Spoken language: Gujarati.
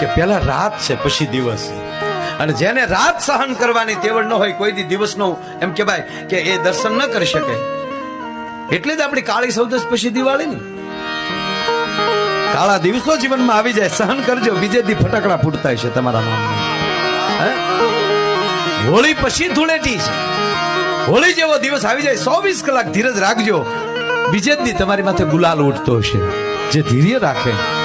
કે પેલા રાત છે, પછી દિવસ. અને જેને રાત સહન કરવાની તેવડ ન હોય, કોઈ દી દિવસનો એમ કે ભાઈ કે એ દર્શન ન કરી શકે. એટલે જ આપણી કાળી સૌદસ પછી દિવાળી ને. કાળા દિવસો જીવનમાં આવી જાય, સહન કરજો, બીજે દી ફટાકડા ફૂટતા છે તમારા નામ હોળી પછી ધૂળેટી છે. હોળી જેવો દિવસ આવી જાય, ચોવીસ કલાક ધીરજ રાખજો. બીજે દી તમારી માથે ગુલાલ ઉઠતો હશે, જે ધીર્ય રાખે.